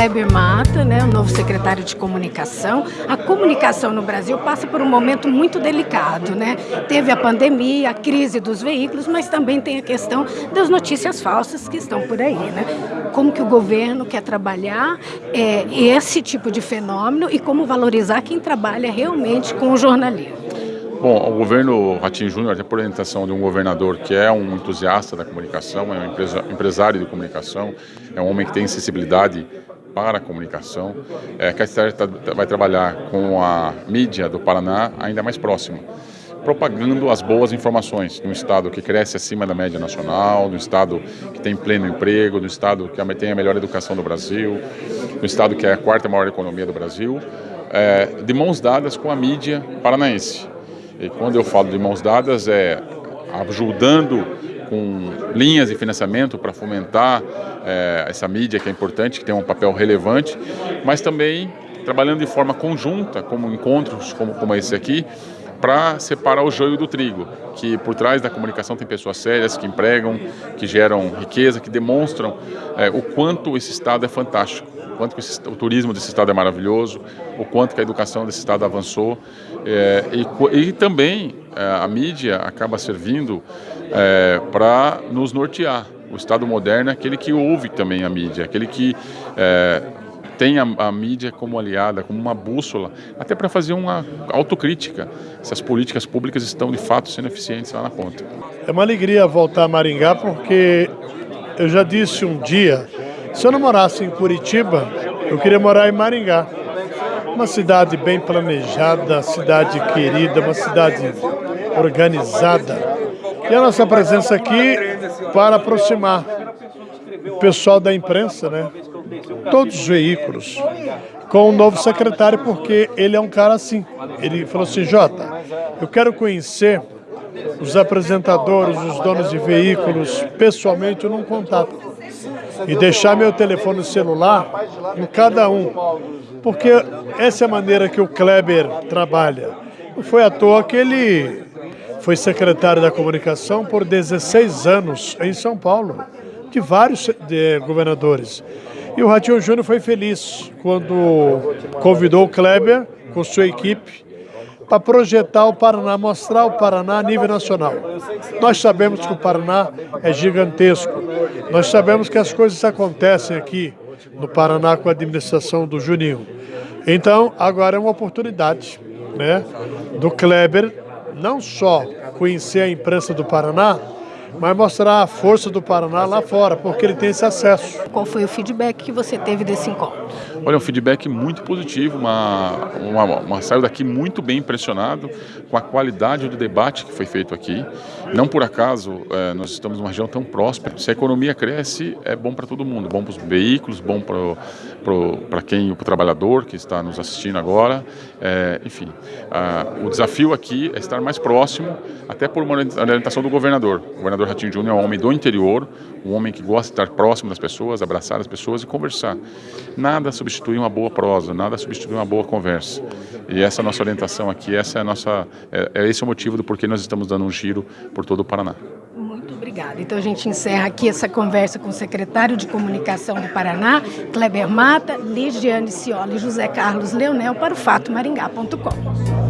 Kleber Mata, né, o novo secretário de comunicação. A comunicação no Brasil passa por um momento muito delicado. Né? Teve a pandemia, a crise dos veículos, mas também tem a questão das notícias falsas que estão por aí. Né? Como que o governo quer trabalhar é, esse tipo de fenômeno e como valorizar quem trabalha realmente com o jornalismo. Bom, o governo Ratinho Júnior, até por orientação de um governador que é um entusiasta da comunicação, é um empresário de comunicação, é um homem que tem sensibilidade para a comunicação, é, que a cidade tá, vai trabalhar com a mídia do Paraná ainda mais próxima, propagando as boas informações no estado que cresce acima da média nacional, no estado que tem pleno emprego, no estado que tem a melhor educação do Brasil, no estado que é a quarta maior economia do Brasil, é, de mãos dadas com a mídia paranaense. E quando eu falo de mãos dadas, é ajudando com linhas de financiamento para fomentar é, essa mídia que é importante, que tem um papel relevante, mas também trabalhando de forma conjunta, como encontros como, como esse aqui, para separar o joio do trigo, que por trás da comunicação tem pessoas sérias que empregam, que geram riqueza, que demonstram é, o quanto esse Estado é fantástico quanto que o turismo desse estado é maravilhoso, o quanto que a educação desse estado avançou. É, e, e, também a mídia acaba servindo é, para nos nortear. O Estado moderno é aquele que ouve também a mídia, aquele que é, tem a, a, mídia como aliada, como uma bússola, até para fazer uma autocrítica se as políticas públicas estão de fato sendo eficientes lá na ponta. É uma alegria voltar a Maringá porque eu já disse um dia se eu não morasse em Curitiba, eu queria morar em Maringá. Uma cidade bem planejada, cidade querida, uma cidade organizada. E a nossa presença aqui para aproximar o pessoal da imprensa, né? Todos os veículos, com o novo secretário, porque ele é um cara assim. Ele falou assim, Jota, eu quero conhecer os apresentadores, os donos de veículos, pessoalmente, num contato e deixar meu telefone celular em cada um. Porque essa é a maneira que o Kleber trabalha. Não foi à toa que ele foi secretário da comunicação por 16 anos em São Paulo, de vários de, governadores. E o Ratinho Júnior foi feliz quando convidou o Kleber com sua equipe para projetar o Paraná, mostrar o Paraná a nível nacional. Nós sabemos que o Paraná é gigantesco. Nós sabemos que as coisas acontecem aqui no Paraná com a administração do Juninho. Então, agora é uma oportunidade né, do Kleber não só conhecer a imprensa do Paraná, mas mostrar a força do Paraná lá fora, porque ele tem esse acesso. Qual foi o feedback que você teve desse encontro? Olha, um feedback muito positivo, uma, uma, uma saiu daqui muito bem impressionado com a qualidade do debate que foi feito aqui. Não por acaso é, nós estamos numa região tão próspera. Se a economia cresce, é bom para todo mundo, bom para os veículos, bom para quem, para o trabalhador que está nos assistindo agora. É, enfim, a, o desafio aqui é estar mais próximo, até por uma orientação do governador. O Ratinho Júnior é um homem do interior, um homem que gosta de estar próximo das pessoas, abraçar as pessoas e conversar. Nada substitui uma boa prosa, nada substitui uma boa conversa. E essa é a nossa orientação aqui, essa é a nossa, é, é esse o motivo do porquê nós estamos dando um giro por todo o Paraná. Muito obrigada. Então a gente encerra aqui essa conversa com o secretário de Comunicação do Paraná, Kleber Mata, Ligiane Cioli e José Carlos Leonel para o fatomaringá.com.